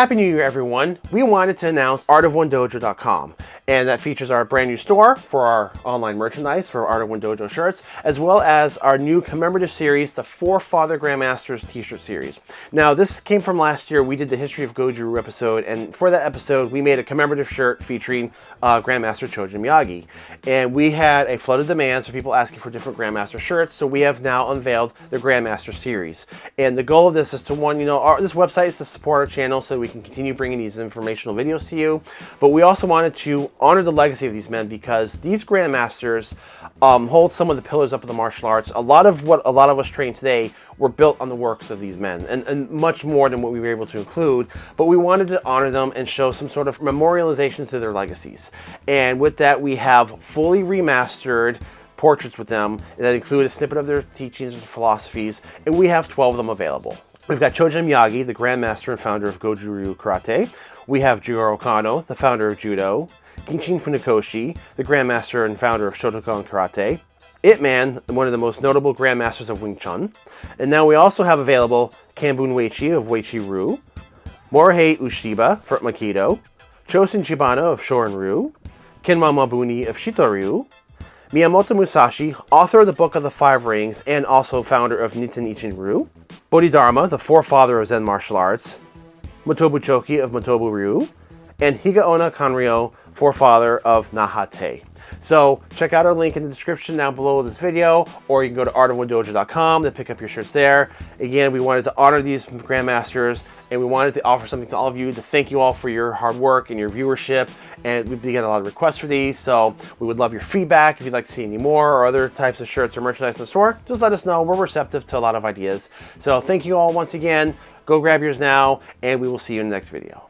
Happy New Year, everyone. We wanted to announce artofonedojo.com, and that features our brand new store for our online merchandise for Art of One Dojo shirts, as well as our new commemorative series, the Forefather Grandmasters t-shirt series. Now, this came from last year. We did the History of Goju episode, and for that episode, we made a commemorative shirt featuring uh, Grandmaster Chojun Miyagi. And we had a flood of demands for people asking for different Grandmaster shirts, so we have now unveiled the Grandmaster series. And the goal of this is to, one, you know, our, this website is to support our channel so we can continue bringing these informational videos to you. But we also wanted to honor the legacy of these men because these Grandmasters um, hold some of the pillars up of the martial arts. A lot of what a lot of us train today were built on the works of these men and, and much more than what we were able to include. But we wanted to honor them and show some sort of memorialization to their legacies. And with that, we have fully remastered portraits with them that include a snippet of their teachings and philosophies, and we have 12 of them available. We've got Chojun Miyagi, the Grandmaster and founder of Goju Ryu Karate. We have Jigoro Kano, the founder of Judo. Gichin Funakoshi, the Grandmaster and founder of Shotokan Karate. Ip Man, one of the most notable Grandmasters of Wing Chun. And now we also have available Kanbun Uechi of Uechi Ryu, Morihei Ueshiba for Aikido, Chosin Chibana of Shorin Ryu, Kenwa Mabuni of Shito Ryu, Miyamoto Musashi, author of the Book of the Five Rings and also founder of Niten Ichi Ryu, Bodhidharma, the forefather of Zen martial arts, Motobu Choki of Motobu Ryu, and Higaonna Kanryo, forefather of Nahate. So check out our link in the description down below this video, or you can go to artofonedojo.com to pick up your shirts there. Again, we wanted to honor these Grandmasters, and we wanted to offer something to all of you to thank you all for your hard work and your viewership. And we've been getting a lot of requests for these, so we would love your feedback. If you'd like to see any more or other types of shirts or merchandise in the store, just let us know. We're receptive to a lot of ideas. So thank you all once again. Go grab yours now, and we will see you in the next video.